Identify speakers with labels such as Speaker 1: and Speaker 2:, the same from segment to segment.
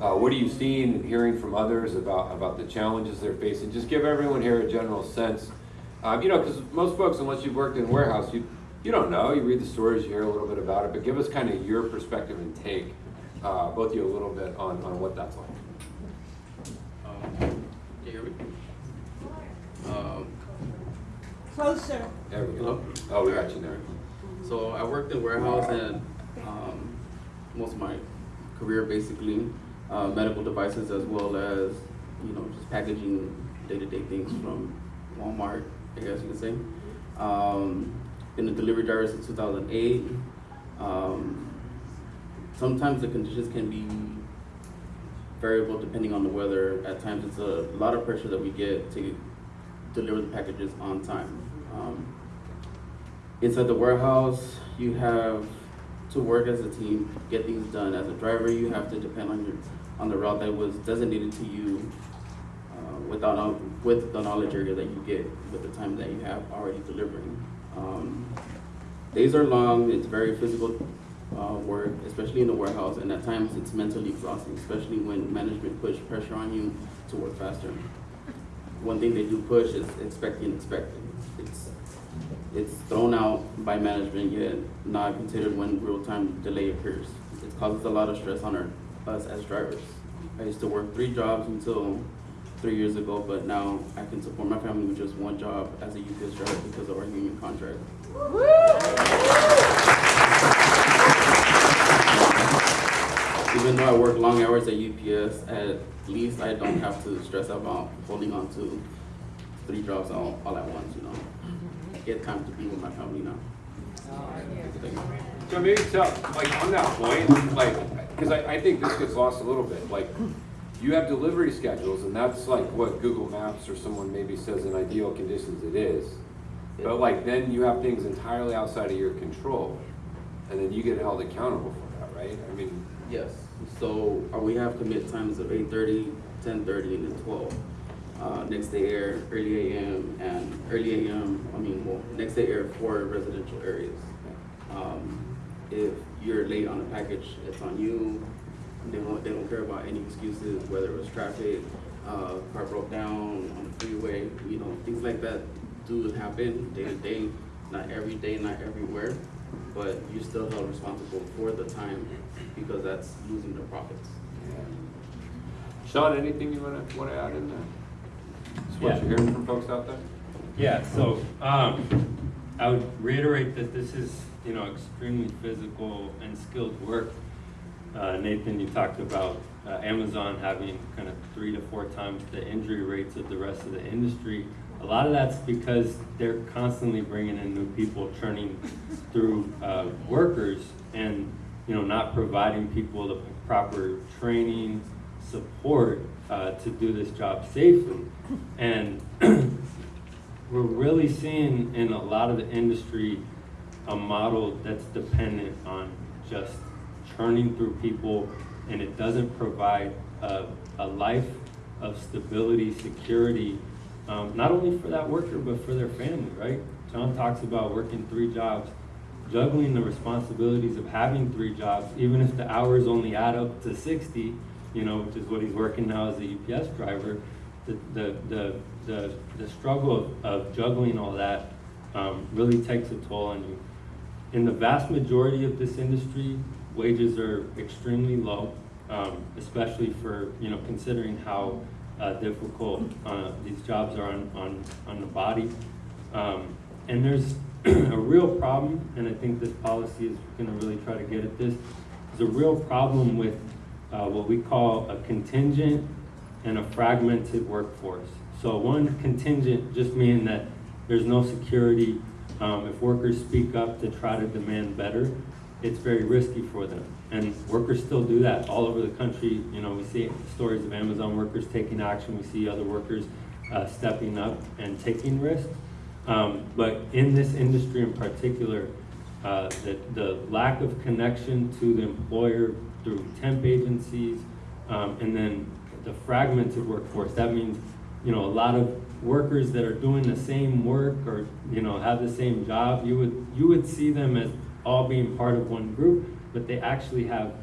Speaker 1: Uh, what are you seeing and hearing from others about, about the challenges they're facing? Just give everyone here a general sense. Um, you know, because most folks, unless you've worked in a warehouse, you, you don't know. You read the stories, you hear a little bit about it, but give us kind of your perspective and take, uh, both of you a little bit on, on what that's like.
Speaker 2: Um, Can you hear me? Um,
Speaker 3: Closer.
Speaker 1: There we go.
Speaker 2: Hello?
Speaker 1: Oh, we got you there.
Speaker 2: So I worked in warehouse and um, most of my career basically, uh, medical devices as well as, you know, just packaging day-to-day things from Walmart, I guess you could say. Um, been a delivery driver since 2008. Um, sometimes the conditions can be variable depending on the weather. At times it's a lot of pressure that we get to deliver the packages on time. Um, inside the warehouse, you have to work as a team, get things done. As a driver, you have to depend on your on the route that was designated to you uh, without with the knowledge area that you get with the time that you have already delivering. Um, days are long. It's very physical uh, work, especially in the warehouse, and at times it's mentally exhausting, especially when management push pressure on you to work faster. One thing they do push is expect the. It's it's thrown out by management yet not considered when real-time delay occurs. It causes a lot of stress on our, us as drivers. I used to work three jobs until three years ago, but now I can support my family with just one job as a UPS driver because of our union contract. Even though I work long hours at UPS, at least I don't have to stress about holding on to three jobs all, all at once, you know. I get time to be with my family now. Thank you.
Speaker 1: So maybe tell, like, on that point, like, because I, I think this gets lost a little bit, like, you have delivery schedules, and that's like what Google Maps or someone maybe says in ideal conditions it is. But like, then you have things entirely outside of your control, and then you get held accountable for that, right? I mean,
Speaker 2: Yes, so uh, we have commit times of 8:30, 10:30, and then twelve. Uh, next day air, early AM, and early AM, I mean, well, next day air for residential areas. Um, if you're late on a package, it's on you. They won't, they don't care about any excuses, whether it was traffic, uh, car broke down on the freeway, you know, things like that do happen day to day, not every day, not everywhere. But you're still held responsible for the time because that's losing the profits.
Speaker 1: Sean, anything you wanna, wanna add in there? That's what
Speaker 4: Yeah.
Speaker 1: you're hearing from folks out there?
Speaker 4: Yeah, so, um, I would reiterate that this is, you know, extremely physical and skilled work. Uh, Nathan, you talked about, uh, Amazon having kind of three to four times the injury rates of the rest of the industry. A lot of that's because they're constantly bringing in new people, churning through, uh, workers and, you know, not providing people the proper training, support, uh, to do this job safely. And we're really seeing in a lot of the industry a model that's dependent on just churning through people and it doesn't provide a, a life of stability, security, um, not only for that worker, but for their family, right? John talks about working three jobs, juggling the responsibilities of having three jobs, even if the hours only add up to sixty, you know, which is what he's working now as a UPS driver, the, the, the, the, the struggle of, of juggling all that, um, really takes a toll on you. In the vast majority of this industry, wages are extremely low, um, especially for, you know, considering how, uh, difficult, uh, these jobs are on, on, on the body. Um, and there's a real problem, and I think this policy is gonna really try to get at this, there's a real problem with, uh, what we call a contingent and a fragmented workforce. So one contingent just meaning that there's no security. Um, if workers speak up to try to demand better, it's very risky for them. And workers still do that all over the country. You know, we see stories of Amazon workers taking action. We see other workers uh, stepping up and taking risks. Um, but in this industry in particular, uh, the, the lack of connection to the employer through temp agencies, um, and then the fragmented workforce. That means, you know, a lot of workers that are doing the same work or, you know, have the same job, you would, you would see them as all being part of one group, but they actually have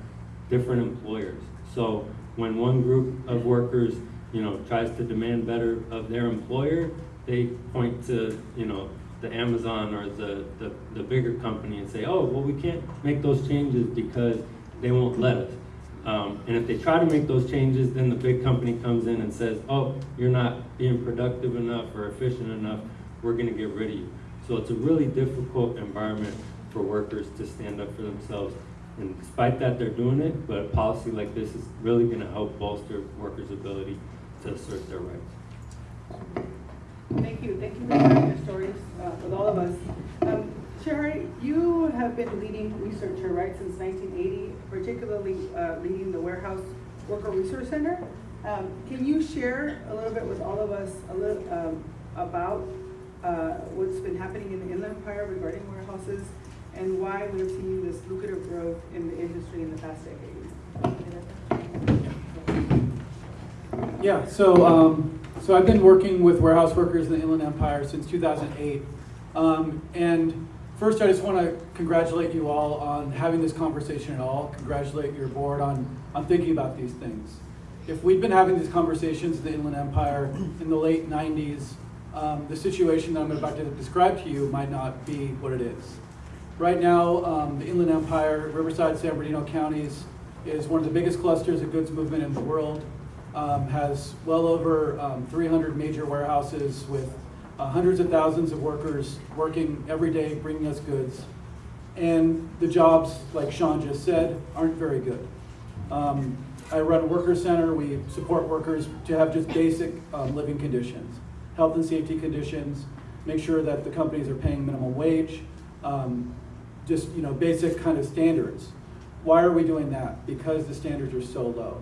Speaker 4: different employers. So when one group of workers, you know, tries to demand better of their employer, they point to, you know, the Amazon or the, the, the bigger company and say, oh, well, we can't make those changes because they won't let us. Um, and if they try to make those changes, then the big company comes in and says, oh, you're not being productive enough or efficient enough, we're gonna get rid of you. So it's a really difficult environment for workers to stand up for themselves. And despite that, they're doing it, but a policy like this is really gonna help bolster workers' ability to assert their rights.
Speaker 5: Thank you, thank you for sharing your stories uh, with all of us. Um, Sherry, you have been leading researcher, right, since 1980, particularly uh, leading the Warehouse Worker Resource Center. Um, Can you share a little bit with all of us a little um, about uh, what's been happening in the Inland Empire regarding warehouses and why we've seen this lucrative growth in the industry in the past decade?
Speaker 6: Yeah, so, um, so I've been working with warehouse workers in the Inland Empire since 2008. Um, and first, I just want to congratulate you all on having this conversation at all. Congratulate your board on, on thinking about these things. If we'd been having these conversations in the Inland Empire in the late 90s, um, the situation that I'm about to describe to you might not be what it is. Right now, um, the Inland Empire, Riverside, San Bernardino counties is one of the biggest clusters of goods movement in the world. Um, has well over um, 300 major warehouses with uh, hundreds of thousands of workers working every day, bringing us goods. And the jobs, like Sean just said, aren't very good. Um, I run a worker center. We support workers to have just basic um, living conditions, health and safety conditions, make sure that the companies are paying minimum wage, um, just you know basic kind of standards. Why are we doing that? Because the standards are so low.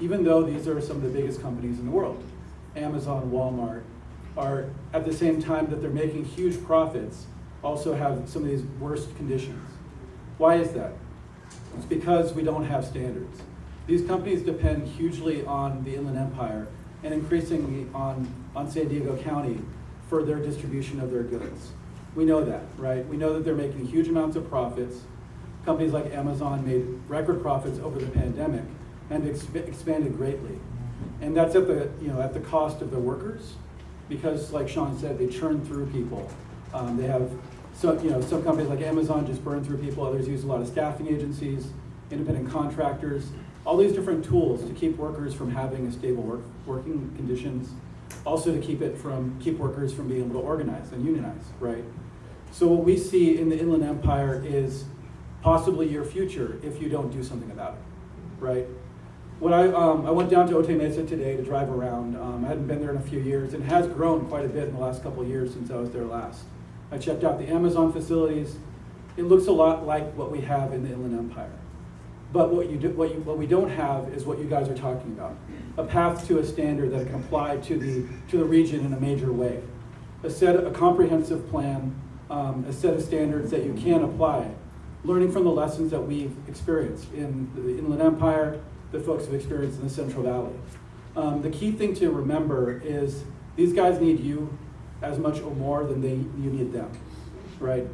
Speaker 6: Even though these are some of the biggest companies in the world, Amazon, Walmart, are at the same time that they're making huge profits, also have some of these worst conditions. Why is that? It's because we don't have standards. These companies depend hugely on the Inland Empire and increasingly on, on San Diego County for their distribution of their goods. We know that, right? We know that they're making huge amounts of profits. Companies like Amazon made record profits over the pandemic and exp- expanded greatly. And that's at the, you know, at the cost of the workers, because like Sean said, they churn through people. Um, they have, so, you know, some companies like Amazon just burn through people, others use a lot of staffing agencies, independent contractors, all these different tools to keep workers from having a stable work, working conditions, also to keep it from, keep workers from being able to organize and unionize, right? So what we see in the Inland Empire is possibly your future if you don't do something about it, right? When I, um, I went down to Otay Mesa today to drive around. Um, I hadn't been there in a few years and has grown quite a bit in the last couple of years since I was there last. I checked out the Amazon facilities. It looks a lot like what we have in the Inland Empire. But what, you do, what, you, what we don't have is what you guys are talking about. A path to a standard that can apply to the, to the region in a major way. A set, a comprehensive plan, um, a set of standards that you can apply, learning from the lessons that we've experienced in the Inland Empire, the folks have experienced in the Central Valley. Um, the key thing to remember is these guys need you as much or more than they, you need them, right?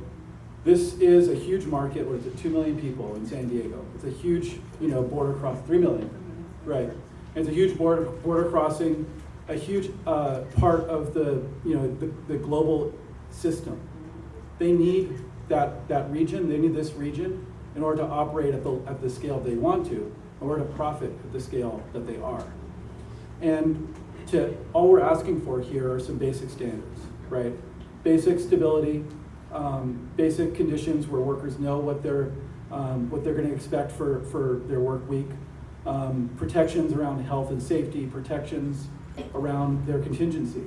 Speaker 6: This is a huge market, it, two million people in San Diego. It's a huge, you know, border cross, three million, right? It's a huge border, border crossing, a huge uh, part of the, you know, the, the global system. They need that, that region, they need this region in order to operate at the, at the scale they want to, order to profit at the scale that they are. And to, all we're asking for here are some basic standards, right? Basic stability, um, basic conditions where workers know what they're, um, what they're gonna expect for, for their work week, um, protections around health and safety, protections around their contingency.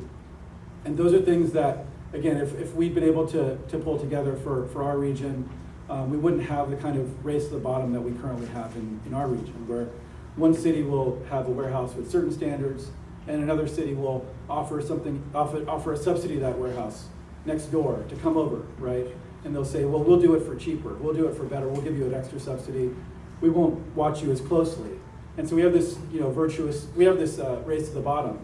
Speaker 6: And those are things that, again, if, if we've been able to, to pull together for, for our region, um, we wouldn't have the kind of race to the bottom that we currently have in, in our region, where one city will have a warehouse with certain standards, and another city will offer something, offer, offer a subsidy to that warehouse next door to come over, right? And they'll say, well, we'll do it for cheaper, we'll do it for better, we'll give you an extra subsidy, we won't watch you as closely. And so we have this, you know, virtuous, we have this uh, race to the bottom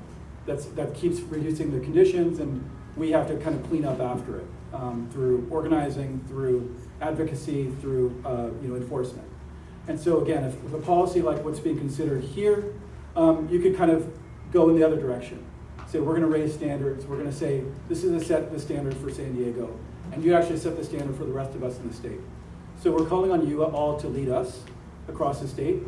Speaker 6: that's, that keeps reducing the conditions, and we have to kind of clean up after it um, through organizing, through advocacy, through uh, you know enforcement. And so again, if if a policy like what's being considered here, um, you could kind of go in the other direction. Say, we're gonna raise standards, we're gonna say, this is a set the standard for San Diego. And you actually set the standard for the rest of us in the state. So we're calling on you all to lead us across the state.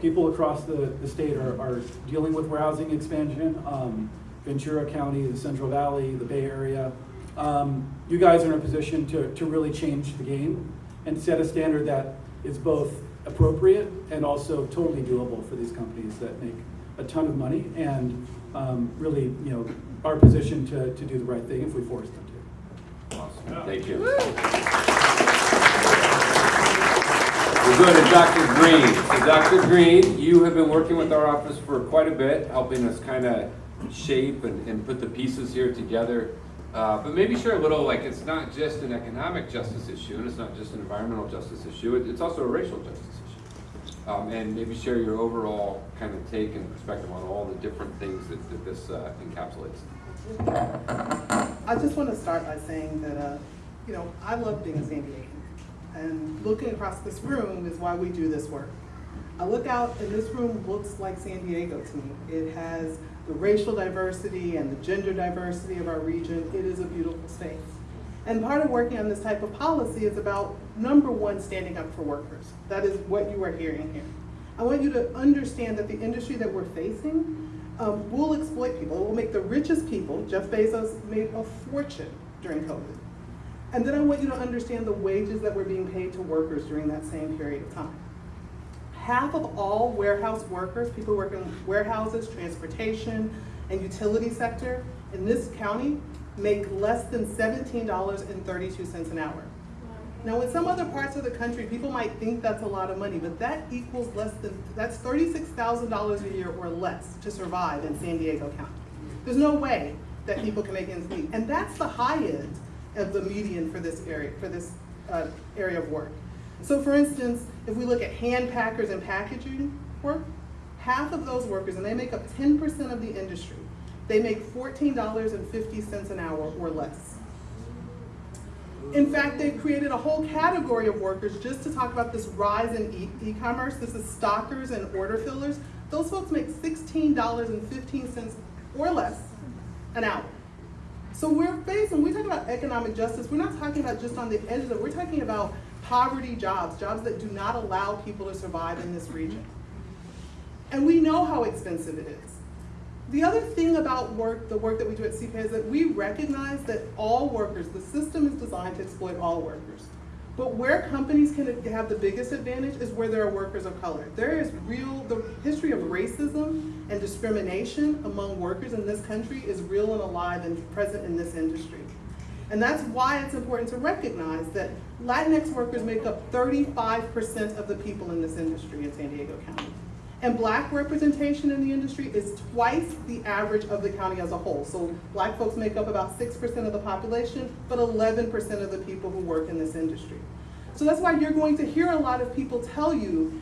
Speaker 6: People across the, the state are, are dealing with warehousing expansion, um, Ventura County, the Central Valley, the Bay Area. Um, you guys are in a position to, to really change the game and set a standard that is both appropriate and also totally doable for these companies that make a ton of money and, um, really, you know, are positioned to, to do the right thing if we force them to.
Speaker 1: Awesome, thank you. We'll go to Dr. Green. So Dr. Green, you have been working with our office for quite a bit, helping us kind of shape and, and put the pieces here together. Uh, but maybe share a little, like, it's not just an economic justice issue, and it's not just an environmental justice issue, it- it's also a racial justice issue. Um, and maybe share your overall kind of take and perspective on all the different things that, that this uh, encapsulates.
Speaker 7: I just want to start by saying that, uh, you know, I love being a San Diegan. And looking across this room is why we do this work. I look out and this room looks like San Diego to me. It has the racial diversity and the gender diversity of our region. It is a beautiful space. And part of working on this type of policy is about, number one, standing up for workers. That is what you are hearing here. I want you to understand that the industry that we're facing um, will exploit people. It will make the richest people, Jeff Bezos made a fortune during COVID. And then I want you to understand the wages that were being paid to workers during that same period of time. Half of all warehouse workers, people working in warehouses, transportation, and utility sector in this county make less than seventeen dollars and thirty-two cents an hour. Now, in some other parts of the country, people might think that's a lot of money, but that equals less than, that's thirty-six thousand dollars a year or less to survive in San Diego County. There's no way that people can make ends meet, and that's the high end of the median for this area, for this uh, area of work. So for instance, if we look at hand packers and packaging work, half of those workers, and they make up ten percent of the industry, they make fourteen dollars and fifty cents an hour or less. In fact, they've created a whole category of workers just to talk about this rise in e- e-commerce. This is stockers and order fillers. Those folks make sixteen dollars and fifteen cents or less an hour. So we're facing, we talk about economic justice, we're not talking about just on the edges we're talking about poverty jobs, jobs that do not allow people to survive in this region. And we know how expensive it is. The other thing about work, the work that we do at CPI is that we recognize that all workers, the system is designed to exploit all workers. But where companies can have the biggest advantage is where there are workers of color. There is real, the history of racism and discrimination among workers in this country is real and alive and present in this industry. And that's why it's important to recognize that Latinx workers make up 35% of the people in this industry in San Diego County. And black representation in the industry is twice the average of the county as a whole. So black folks make up about 6% of the population, but 11% of the people who work in this industry. So that's why you're going to hear a lot of people tell you,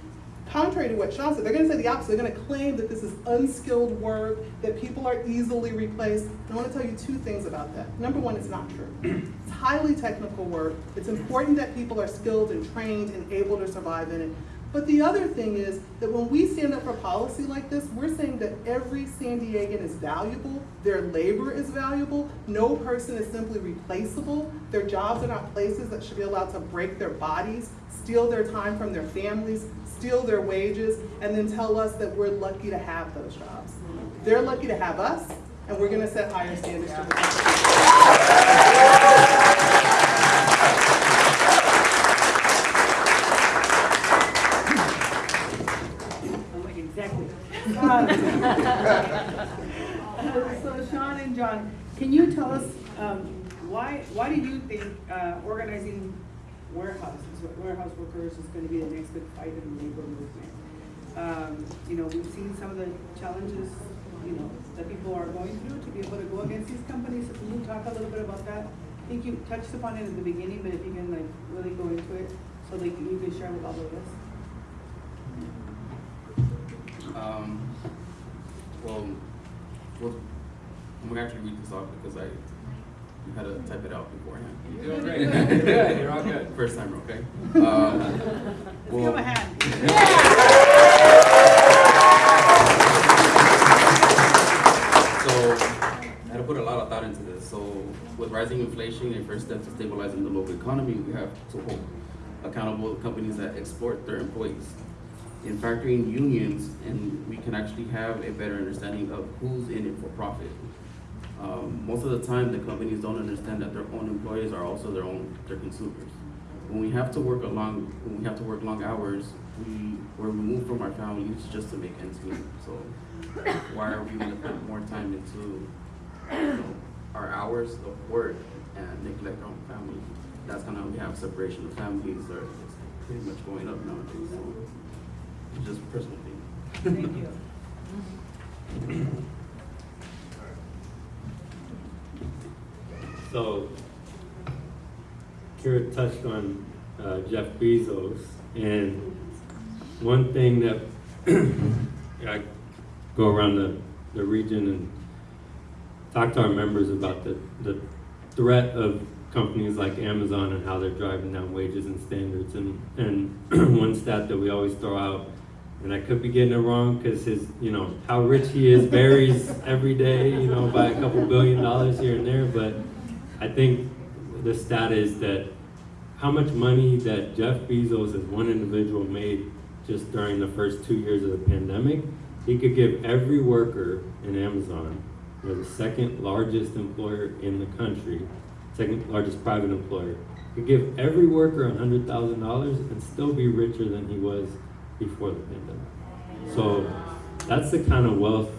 Speaker 7: contrary to what Sean said, they're gonna say the opposite. They're gonna claim that this is unskilled work, that people are easily replaced. I wanna tell you two things about that. Number one, it's not true. It's highly technical work. It's important that people are skilled and trained and able to survive in it. But the other thing is that when we stand up for policy like this, we're saying that every San Diegan is valuable, their labor is valuable, no person is simply replaceable, their jobs are not places that should be allowed to break their bodies, steal their time from their families, steal their wages, and then tell us that we're lucky to have those jobs. They're lucky to have us, and we're gonna set higher standards to the
Speaker 3: I'm exactly.
Speaker 5: So Sean and John, can you tell us, um, why, why do you think, uh, organizing warehouses, warehouse workers is gonna be the next big fight in the labor movement? Um, you know, we've seen some of the challenges, you know, that people are going through to be able to go against these companies. So can you talk a little bit about that? I think you touched upon it in the beginning, but if you can like really go into it, so that you can share with all of us.
Speaker 2: Um, well, well, I'm gonna actually read this off because I You had to type it out beforehand.
Speaker 1: You're doing great. You're good, you're all good.
Speaker 2: First time, okay? Um,
Speaker 5: Let's give him a hand.
Speaker 2: So, I had to put a lot of thought into this. So, with rising inflation and first step to stabilizing the local economy, we have to hold accountable companies that exploit their employees. In factoring unions, and we can actually have a better understanding of who's in it for profit. Um, most of the time, the companies don't understand that their own employees are also their own, their consumers. When we have to work long, when we have to work long hours, we, we're removed from our families just to make ends meet. So why are we gonna put more time into, you know, our hours of work and neglect our own family? That's kind of how we have separation of families, or it's pretty much going up nowadays, so it's just a personal thing.
Speaker 5: Thank you.
Speaker 4: So, Kyra touched on uh, Jeff Bezos, and one thing that I go around the, the region and talk to our members about the, the threat of companies like Amazon and how they're driving down wages and standards. And, and one stat that we always throw out, and I could be getting it wrong because his, you know, how rich he is varies every day, you know, by a couple billion dollars here and there. But I think the stat is that how much money that Jeff Bezos as one individual made just during the first two years of the pandemic, he could give every worker in Amazon, they're the second largest employer in the country, second largest private employer, could give every worker hundred thousand dollars and still be richer than he was before the pandemic. So that's the kind of wealth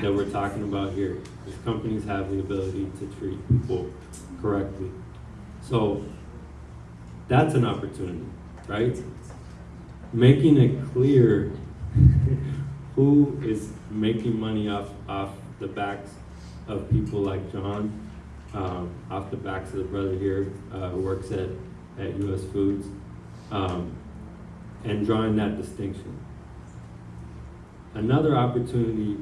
Speaker 4: that we're talking about here. Is companies have the ability to treat people correctly. So that's an opportunity, right? Making it clear who is making money off off the backs of people like John, um, off the backs of the brother here uh, who works at at U.S. Foods, um, and drawing that distinction. Another opportunity,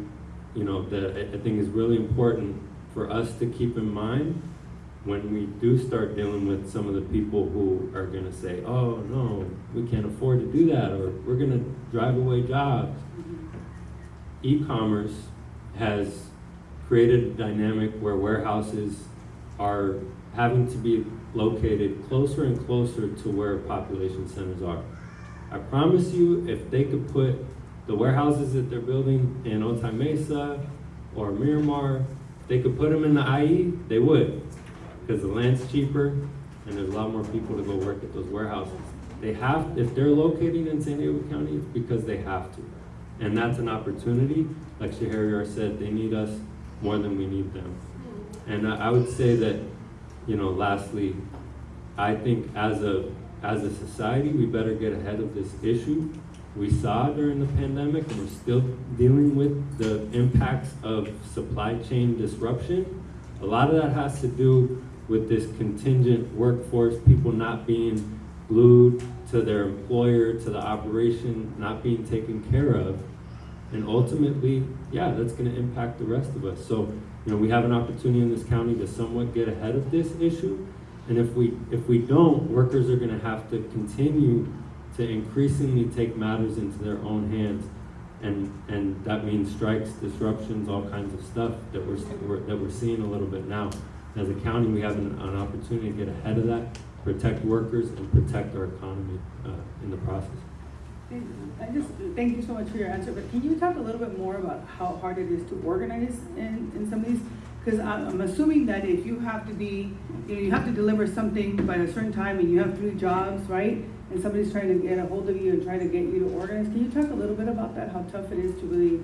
Speaker 4: you know, that I- think is really important for us to keep in mind when we do start dealing with some of the people who are gonna say, oh, no, we can't afford to do that, or we're gonna drive away jobs. E-commerce has created a dynamic where warehouses are having to be located closer and closer to where population centers are. I promise you, if they could put the warehouses that they're building in Otay Mesa or Miramar, they could put them in the IE, they would. Because the land's cheaper and there's a lot more people to go work at those warehouses. They have, if they're locating in San Diego County, it's because they have to. And that's an opportunity. Like Sheheryar said, they need us more than we need them. And I, I would say that, you know, lastly, I think as a, as a society, we better get ahead of this issue. We saw during the pandemic, and we're still dealing with the impacts of supply chain disruption. A lot of that has to do with this contingent workforce, people not being glued to their employer, to the operation, not being taken care of. And ultimately, yeah, that's gonna impact the rest of us. So, you know, we have an opportunity in this county to somewhat get ahead of this issue. And if we, if we don't, workers are gonna have to continue to increasingly take matters into their own hands. And, and that means strikes, disruptions, all kinds of stuff that we're, that we're seeing a little bit now. As a county, we have an, an opportunity to get ahead of that, protect workers and protect our economy, uh, in the process.
Speaker 5: I just, thank you so much for your answer, but can you talk a little bit more about how hard it is to organize in, in some of these? Because I'm, I'm assuming that if you have to be, you know, you have to deliver something by a certain time and you have three jobs, right? And somebody's trying to get a hold of you and trying to get you to organize, can you talk a little bit about that, how tough it is to really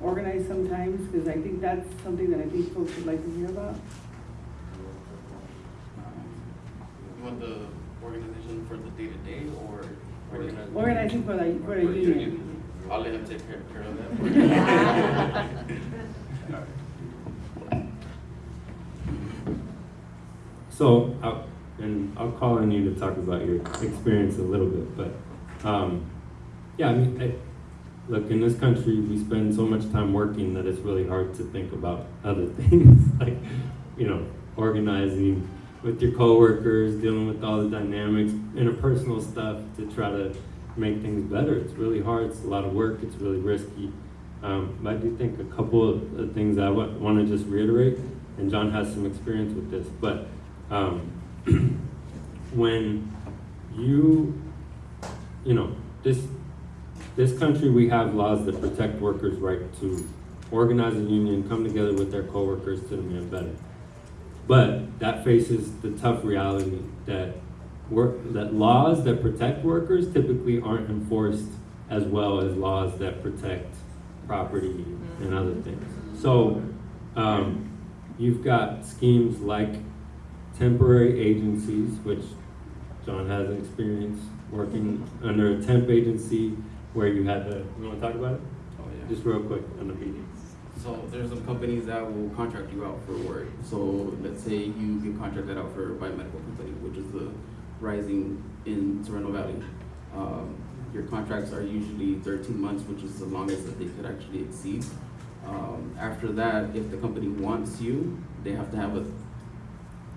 Speaker 5: organize sometimes? Because I think that's something that I think folks would like to hear about.
Speaker 2: You want the organization for the day-to-day, or?
Speaker 5: Organizing for the, for the
Speaker 2: For the
Speaker 5: union.
Speaker 2: I'll let him take care, care of that. for you.
Speaker 4: So, I'll- and I'll call on you to talk about your experience a little bit, but, um, yeah, I mean, I, look, in this country, we spend so much time working that it's really hard to think about other things, like, you know, organizing with your coworkers, dealing with all the dynamics, interpersonal stuff to try to make things better. It's really hard. It's a lot of work. It's really risky. Um, but I do think a couple of things I want to just reiterate, and John has some experience with this, but um, when you, you know, this this country, we have laws that protect workers' right to organize a union, come together with their coworkers to demand better. But that faces the tough reality that work, that laws that protect workers typically aren't enforced as well as laws that protect property and other things. So, um, you've got schemes like temporary agencies, which John has experience working under a temp agency where you had to, you wanna talk about it?
Speaker 2: Oh, yeah.
Speaker 4: Just real quick on the meeting.
Speaker 2: So there's some companies that will contract you out for work. So let's say you get contracted out for a biomedical company, which is the rising in Sorrento Valley. Um, your contracts are usually thirteen months, which is the longest that they could actually exceed. Um, after that, if the company wants you, they have to have a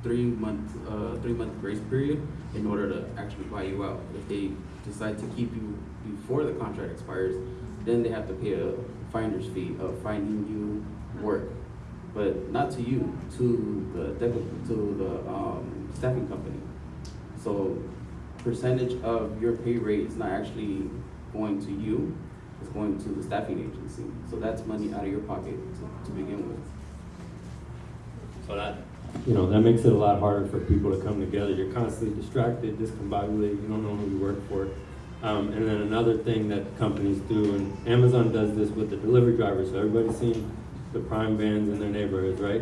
Speaker 2: three month, uh, three month grace period in order to actually buy you out. If they decide to keep you before the contract expires, then they have to pay a finder's fee of finding you work. But not to you, to the, to the, um, staffing company. So percentage of your pay rate is not actually going to you, it's going to the staffing agency. So that's money out of your pocket to, to begin with.
Speaker 4: So that, you know, that makes it a lot harder for people to come together. You're constantly distracted, discombobulated, you don't know who you work for. Um, and then another thing that companies do, and Amazon does this with the delivery drivers, so everybody's seen the prime vans in their neighborhoods, right?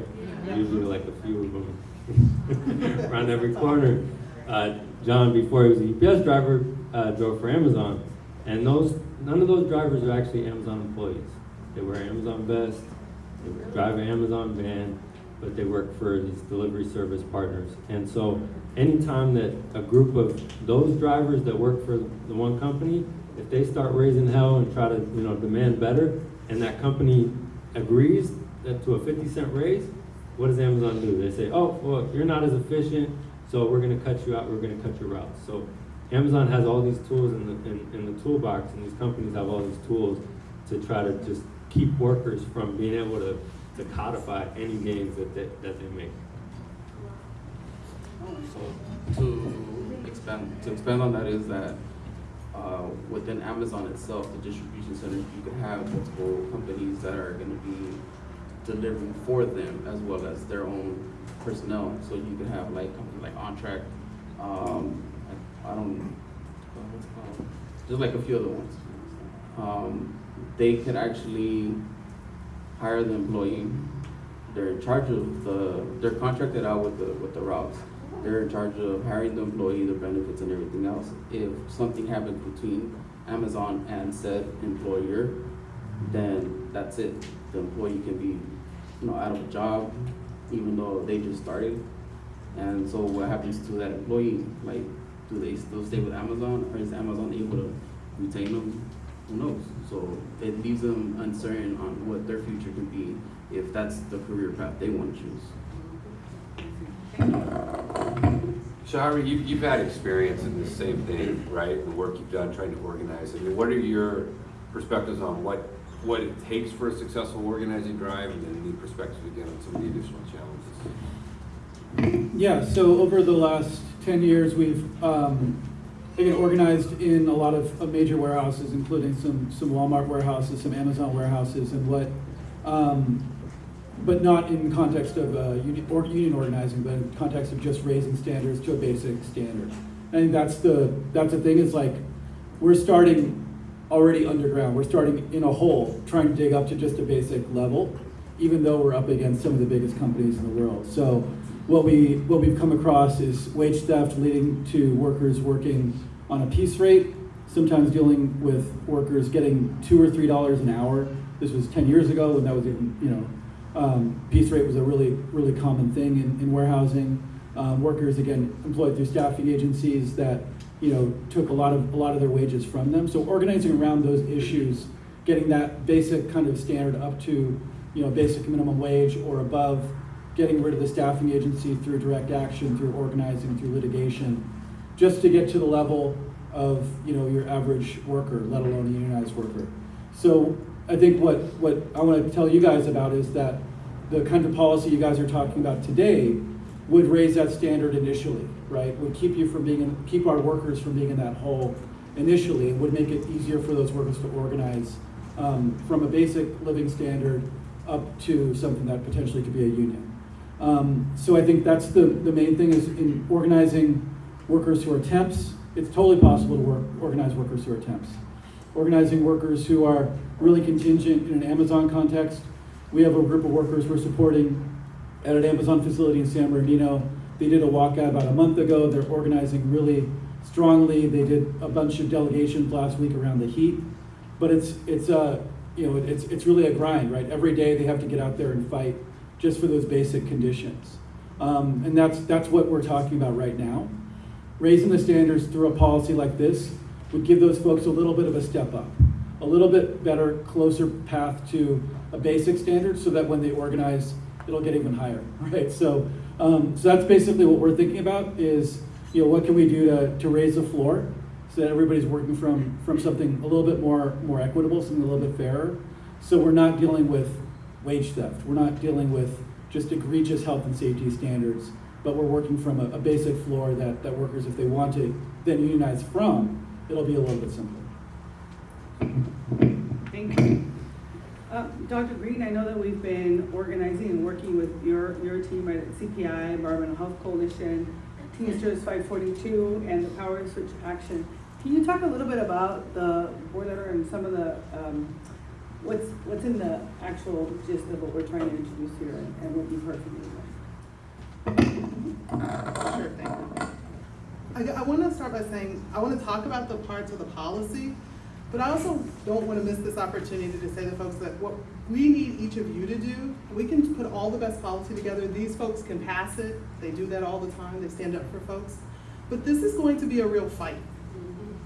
Speaker 4: Usually like a few of them around every corner. Uh, John, before he was a UPS driver, uh, drove for Amazon, and those, none of those drivers are actually Amazon employees. They wear Amazon vests, they drive an Amazon van, but they work for these delivery service partners. And so anytime that a group of those drivers that work for the one company, if they start raising hell and try to, you know, demand better, and that company agrees that to a fifty cent raise, what does Amazon do? They say, oh, well, you're not as efficient, so we're gonna cut you out, we're gonna cut your routes. So Amazon has all these tools in the, in, in the toolbox, and these companies have all these tools to try to just keep workers from being able to, to codify any gains that they, that they make.
Speaker 2: So to expand, to expand on that is that uh, within Amazon itself, the distribution centers, you could have multiple companies that are gonna be delivering for them as well as their own personnel. So you could have like companies like OnTrac, um, I don't? Just like a few other ones. Um, they could actually hire the employee. They're in charge of the, they're contracted out with the, with the routes. They're in charge of hiring the employee, the benefits and everything else. If something happens between Amazon and said employer, then that's it. The employee can be, you know, out of a job, even though they just started. And so what happens to that employee? Like, do they still stay with Amazon or is Amazon able to retain them? Who knows? So it leaves them uncertain on what their future can be if that's the career path they want to choose.
Speaker 1: Shari, you, you've had experience in this same thing, right? The work you've done trying to organize. I mean, what are your perspectives on what, what it takes for a successful organizing drive and then any perspectives again on some of the additional challenges?
Speaker 6: Yeah, so over the last ten years, we've, um, again, organized in a lot of, of major warehouses, including some, some Walmart warehouses, some Amazon warehouses, and what, um, but not in context of, uh, union, or union organizing, but in context of just raising standards to a basic standard. I think that's the, that's the thing, is like, we're starting already underground, we're starting in a hole, trying to dig up to just a basic level, even though we're up against some of the biggest companies in the world. So what we, what we've come across is wage theft leading to workers working on a piece rate, sometimes dealing with workers getting two or three dollars an hour. This was ten years ago when that was even, you know, um, piece rate was a really, really common thing in, in warehousing. Um, workers, again, employed through staffing agencies that, you know, took a lot of, a lot of their wages from them. So organizing around those issues, getting that basic kind of standard up to, you know, basic minimum wage or above, getting rid of the staffing agency through direct action, through organizing, through litigation, just to get to the level of, you know, your average worker, let alone a unionized worker. So I think what, what I want to tell you guys about is that the kind of policy you guys are talking about today would raise that standard initially, right? Would keep you from being, in, keep our workers from being in that hole initially, and would make it easier for those workers to organize um, from a basic living standard up to something that potentially could be a union. Um, so I think that's the, the main thing is in organizing workers who are temps. It's totally possible to work, organize workers who are temps. Organizing workers who are really contingent in an Amazon context. We have a group of workers we're supporting at an Amazon facility in San Bernardino. They did a walkout about a month ago. They're organizing really strongly. They did a bunch of delegations last week around the heat. But it's, it's, uh, you know, it's, it's really a grind, right? Every day they have to get out there and fight just for those basic conditions. Um, and that's, that's what we're talking about right now. Raising the standards through a policy like this would give those folks a little bit of a step up, a little bit better, closer path to a basic standard so that when they organize, it'll get even higher, right? So, um, so that's basically what we're thinking about is, you know, what can we do to, to raise the floor so that everybody's working from, from something a little bit more, more equitable, something a little bit fairer. So we're not dealing with wage theft. We're not dealing with just egregious health and safety standards, but we're working from a, a basic floor that, that workers, if they want to then unionize from, it'll be a little bit simpler.
Speaker 5: Thank you. Uh, Dr. Green, I know that we've been organizing and working with your, your team at CPI, Environmental Health Coalition, Teamsters 542, and the Power Switch Action. Can you talk a little bit about the board letter and some of the, um, what's, what's in the actual gist of what we're trying to introduce here and and what you've heard from you?
Speaker 7: Sure thing. I, I want to start by saying, I want to talk about the parts of the policy, but I also don't want to miss this opportunity to say to folks that what we need each of you to do, we can put all the best policy together. These folks can pass it. They do that all the time. They stand up for folks. But this is going to be a real fight.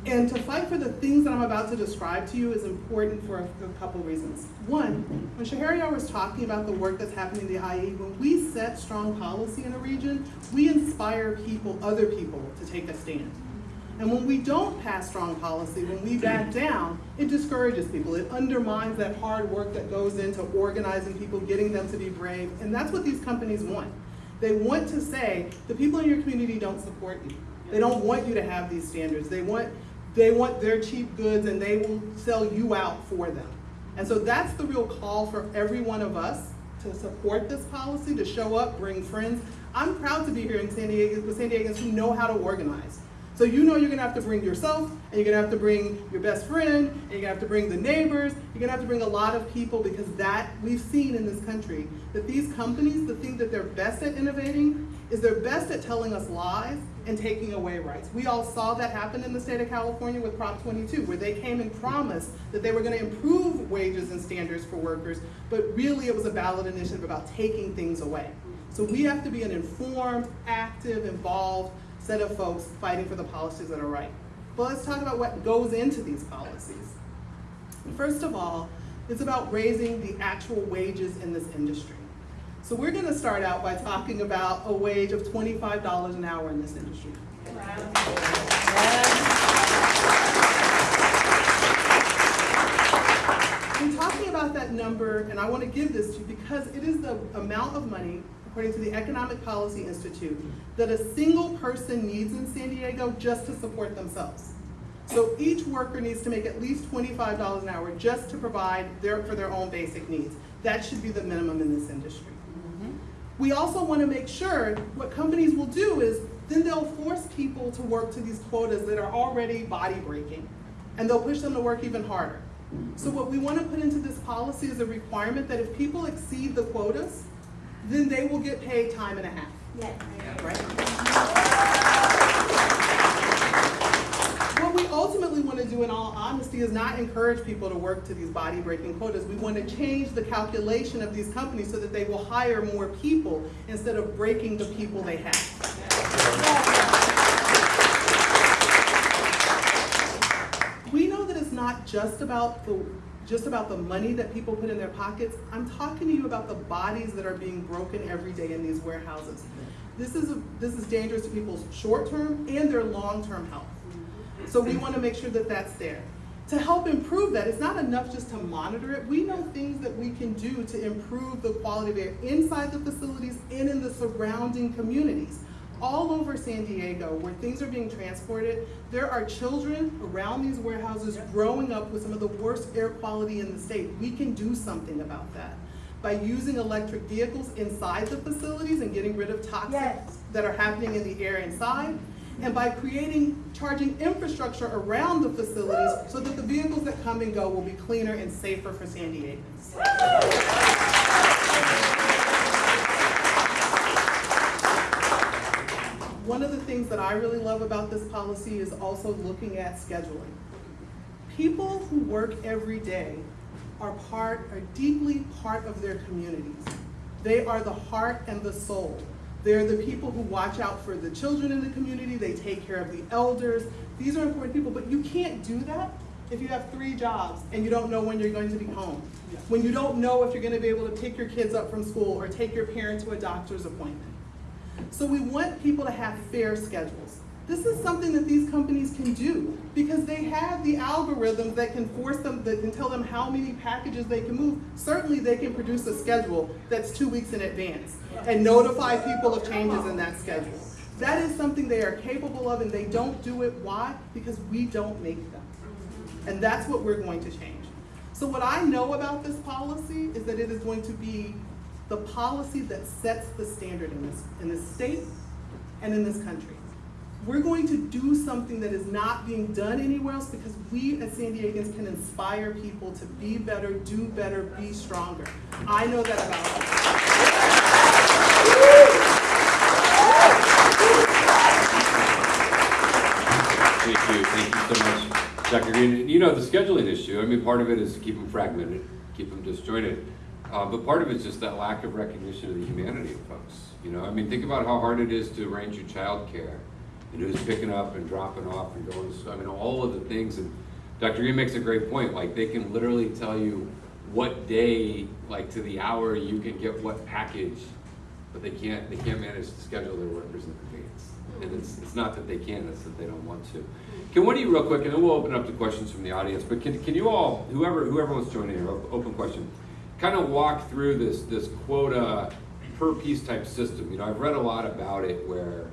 Speaker 7: And to fight for the things that I'm about to describe to you is important for a, a couple reasons. One, when Sheheryar was talking about the work that's happening in the IE, when we set strong policy in a region, we inspire people, other people, to take a stand. And when we don't pass strong policy, when we back down, it discourages people. It undermines that hard work that goes into organizing people, getting them to be brave. And that's what these companies want. They want to say, the people in your community don't support you. They don't want you to have these standards. They want, they want their cheap goods and they will sell you out for them. And so that's the real call for every one of us to support this policy, to show up, bring friends. I'm proud to be here in San Diego with San Diegans who know how to organize. So you know you're gonna have to bring yourself, and you're gonna have to bring your best friend, and you're gonna have to bring the neighbors, you're gonna have to bring a lot of people because that, we've seen in this country, that these companies, the thing that they're best at innovating is they're best at telling us lies and taking away rights. We all saw that happen in the state of California with Prop 22, where they came and promised that they were gonna improve wages and standards for workers, but really it was a ballot initiative about taking things away. So we have to be an informed, active, involved set of folks fighting for the policies that are right. But let's talk about what goes into these policies. First of all, it's about raising the actual wages in this industry. So we're gonna start out by talking about a wage of $25 an hour in this industry. I'm talking about that number, and I want to give this to you because it is the amount of money, according to the Economic Policy Institute, that a single person needs in San Diego just to support themselves. So each worker needs to make at least $25 an hour just to provide their, for their own basic needs. That should be the minimum in this industry. We also want to make sure what companies will do is then they'll force people to work to these quotas that are already body breaking, and they'll push them to work even harder. So what we want to put into this policy is a requirement that if people exceed the quotas, then they will get paid time and a half. Yes. Right? What we want to do in all honesty is not encourage people to work to these body breaking quotas. We want to change the calculation of these companies so that they will hire more people instead of breaking the people they have. We know that it's not just about the just about the money that people put in their pockets. I'm talking to you about the bodies that are being broken every day in these warehouses. This is, a- this is dangerous to people's short-term and their long-term health. So we want to make sure that that's there. To help improve that, it's not enough just to monitor it. We know things that we can do to improve the quality of air inside the facilities and in the surrounding communities. All over San Diego, where things are being transported, there are children around these warehouses growing up with some of the worst air quality in the state. We can do something about that. By using electric vehicles inside the facilities and getting rid of toxics
Speaker 3: Yes.
Speaker 7: that are happening in the air inside, and by creating charging infrastructure around the facilities so that the vehicles that come and go will be cleaner and safer for San Diegans. One of the things that I really love about this policy is also looking at scheduling. People who work every day are part, are deeply part of their communities. They are the heart and the soul. They're the people who watch out for the children in the community, they take care of the elders. These are important people, but you can't do that if you have three jobs and you don't know when you're going to be home. When you don't know if you're gonna be able to pick your kids up from school or take your parent to a doctor's appointment. So we want people to have fair schedules. This is something that these companies can do because they have the algorithms that can force them, that can tell them how many packages they can move. Certainly, they can produce a schedule that's two weeks in advance and notify people of changes in that schedule. That is something they are capable of and they don't do it. Why? Because we don't make them. And that's what we're going to change. So what I know about this policy is that it is going to be the policy that sets the standard in this, in this state and in this country. We're going to do something that is not being done anywhere else because we as San Diegans can inspire people to be better, do better, be stronger. I know that about us.
Speaker 1: Thank you, thank you so much, Dr. Green. You know, the scheduling issue, I mean, part of it is keep them fragmented, keep them disjointed. Uh, but part of it's just that lack of recognition of the humanity of folks. You know, I mean, think about how hard it is to arrange your childcare and who's picking up and dropping off and going. I mean, all of the things. And Dr. Green makes a great point. Like, they can literally tell you what day, like to the hour, you can get what package, but they can't. They can't manage to schedule their workers in advance. And it's, it's not that they can't, it's that they don't want to. Can one of you real quick, and then we'll open up to questions from the audience, but can, can you all, whoever, whoever wants to join in open question, kind of walk through this, this quota per piece type system? You know, I've read a lot about it where,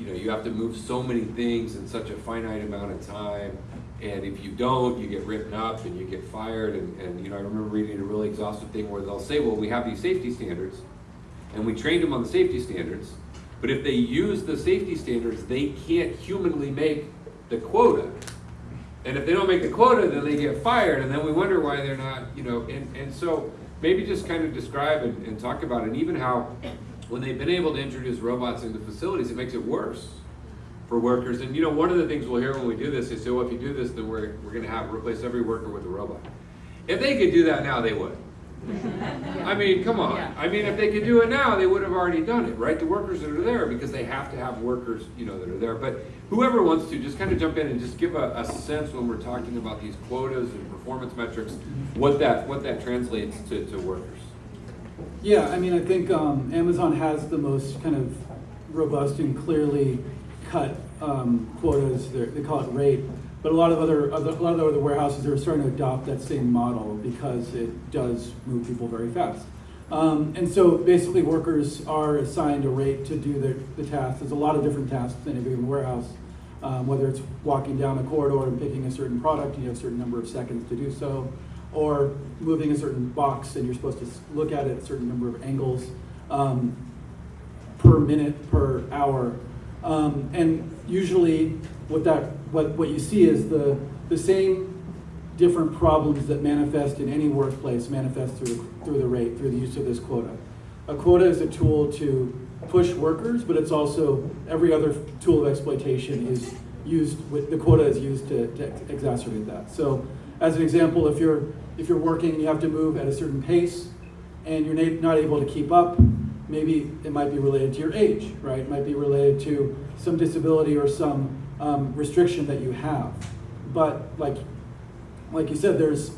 Speaker 1: you know, you have to move so many things in such a finite amount of time. And if you don't, you get written up and you get fired. And, and, you know, I remember reading a really exhaustive thing where they'll say, well, we have these safety standards and we trained them on the safety standards. But if they use the safety standards, they can't humanly make the quota. And if they don't make the quota, then they get fired, and then we wonder why they're not, you know, and, and so maybe just kind of describe and, and talk about it, and even how when they've been able to introduce robots into facilities, it makes it worse for workers. And you know, one of the things we'll hear when we do this is, so well, if you do this, then we're, we're gonna have, replace every worker with a robot. If they could do that now, they would. I mean, come on. I mean, if they could do it now, they would have already done it, right? The workers that are there, because they have to have workers, you know, that are there. But whoever wants to, just kind of jump in and just give a, a sense when we're talking about these quotas and performance metrics, what that, what that translates to, to workers.
Speaker 6: Yeah, I mean, I think um, Amazon has the most kind of robust and clearly cut um, quotas. They're, they call it rate, but a lot of other, other a lot of other warehouses are starting to adopt that same model because it does move people very fast. Um, and so basically, workers are assigned a rate to do their, the task. There's a lot of different tasks in a given warehouse. Um, whether it's walking down a corridor and picking a certain product, you have a certain number of seconds to do so or moving a certain box and you're supposed to look at it a certain number of angles um, per minute, per hour. Um, and usually what that, what, what you see is the, the same different problems that manifest in any workplace manifest through, through the rate, through the use of this quota. A quota is a tool to push workers, but it's also, every other tool of exploitation is used, with the quota is used to, to exacerbate that. So as an example, if you're, if you're working and you have to move at a certain pace and you're not able to keep up, maybe it might be related to your age, right? It might be related to some disability or some um, restriction that you have. But like, like you said, there's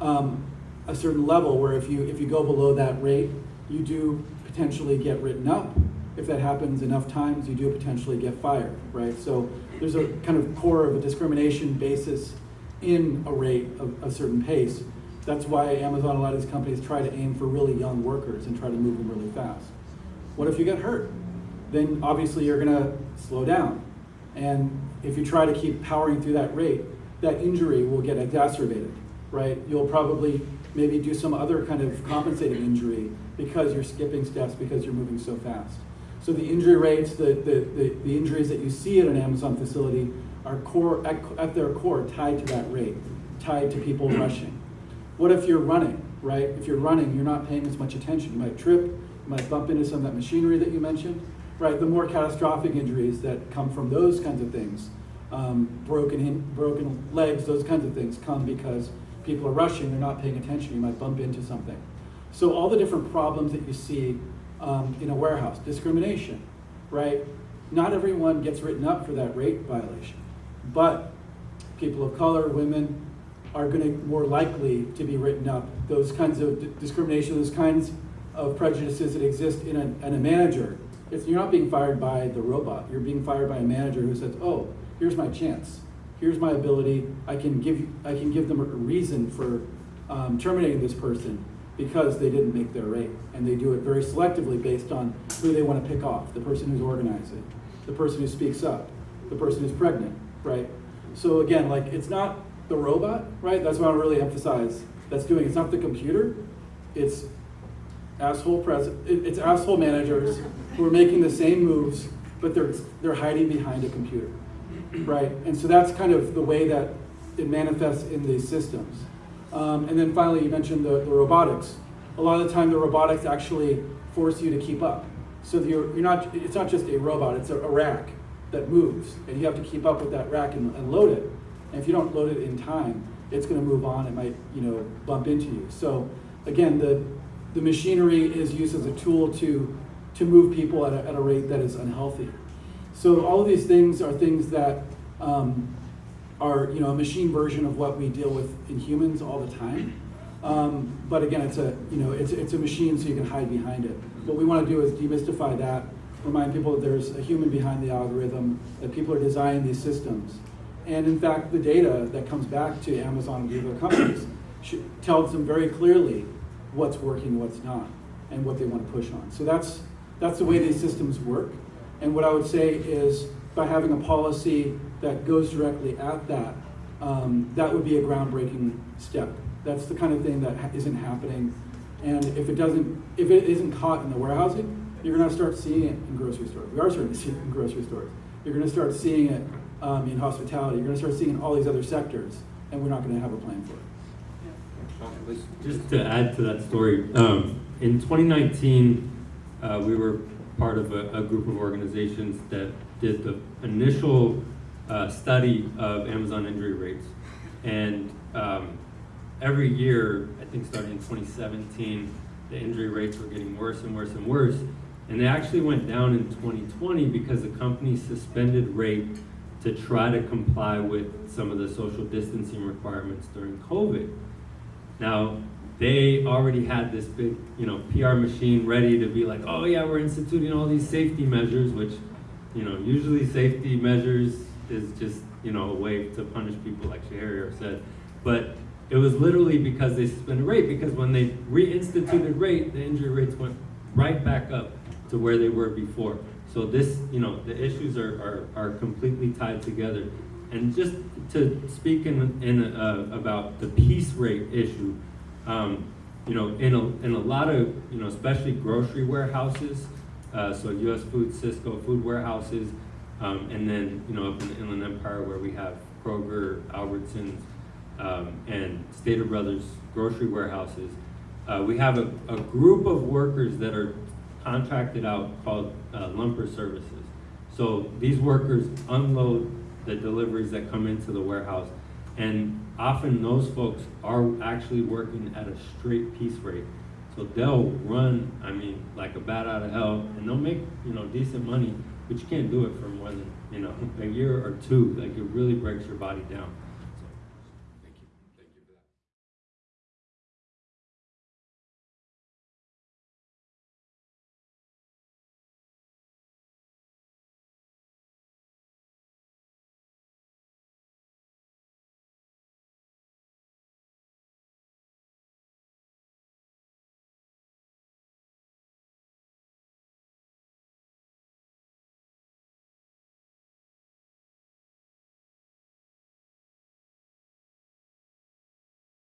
Speaker 6: um, a certain level where if you, if you go below that rate, you do potentially get written up. If that happens enough times, you do potentially get fired, right? So there's a kind of core of a discrimination basis in a rate of a certain pace. That's why Amazon, a lot of these companies try to aim for really young workers and try to move them really fast. What if you get hurt? Then obviously you're gonna slow down. And if you try to keep powering through that rate, that injury will get exacerbated, right? You'll probably maybe do some other kind of compensating injury because you're skipping steps, because you're moving so fast. So the injury rates, the, the, the, the injuries that you see at an Amazon facility are core, at, at their core tied to that rate, tied to people rushing. What if you're running, right? If you're running, you're not paying as much attention. You might trip, you might bump into some of that machinery that you mentioned, right? The more catastrophic injuries that come from those kinds of things, um, broken, broken legs, those kinds of things come because people are rushing, they're not paying attention, you might bump into something. So all the different problems that you see um, in a warehouse, discrimination, right? Not everyone gets written up for that rate violation, but people of color, women are going to more likely to be written up. Those kinds of discrimination, those kinds of prejudices that exist in a, in a manager. It's, you're not being fired by the robot. You're being fired by a manager who says, "Oh, here's my chance. Here's my ability. I can give I can give them a reason for um, terminating this person because they didn't make their rate, and they do it very selectively based on who they want to pick off: the person who's organizing, the person who speaks up, the person who's pregnant, right? So again, like it's not the robot, right? That's what I really emphasize. That's doing. It's not the computer. It's asshole pres. it- It's asshole managers who are making the same moves, but they're they're hiding behind a computer, right? And so that's kind of the way that it manifests in these systems. Um, and then finally, you mentioned the, the robotics. A lot of the time, the robotics actually force you to keep up. So you're, you're not. It's not just a robot. It's a, a rack that moves, and you have to keep up with that rack and, and load it. And if you don't load it in time, it's going to move on. It might, you know, bump into you. So again, the the machinery is used as a tool to to move people at a, at a rate that is unhealthy. So all of these things are things that um, are you know a machine version of what we deal with in humans all the time. Um, but again, it's a you know it's it's a machine, so you can hide behind it. What we want to do is demystify that, remind people that there's a human behind the algorithm, that people are designing these systems, and in fact, the data that comes back to Amazon and the other companies tells them very clearly what's working, what's not, and what they want to push on. So that's that's the way these systems work. And what I would say is by having a policy that goes directly at that, um, that would be a groundbreaking step. That's the kind of thing that ha- isn't happening. And if it doesn't, if it isn't caught in the warehousing, you're going to start seeing it in grocery stores. We are starting to see it in grocery stores. You're going to start seeing it um, in hospitality. You're going to start seeing in all these other sectors, and we're not going to have a plan for it.
Speaker 4: Just to add to that story, um, in 2019, uh, we were part of a, a group of organizations that did the initial uh, study of Amazon injury rates. And um, every year, I think starting in 2017, the injury rates were getting worse and worse and worse. And they actually went down in 2020 because the company suspended rate to try to comply with some of the social distancing requirements during COVID. Now, they already had this big, you know, PR machine ready to be like, oh yeah, we're instituting all these safety measures, which, you know, usually safety measures is just, you know, a way to punish people like Sheheryar said. But it was literally because they suspended rate, because when they reinstituted rate, the injury rates went right back up to where they were before. So this, you know, the issues are, are, are completely tied together. And just to speak in, in, uh, about the piece rate issue, um, you know, in a, in a lot of, you know, especially grocery warehouses, uh, so US Food, Sysco food warehouses, um, and then, you know, up in the Inland Empire where we have Kroger, Albertsons, um, and Stater Brothers grocery warehouses, uh, we have a, a group of workers that are contracted out called uh, lumper services. So these workers unload the deliveries that come into the warehouse. And often those folks are actually working at a straight piece rate. So they'll run, I mean, like a bat out of hell, and they'll make, you know, decent money, but you can't do it for more than, you know, a year or two. Like it really breaks your body down.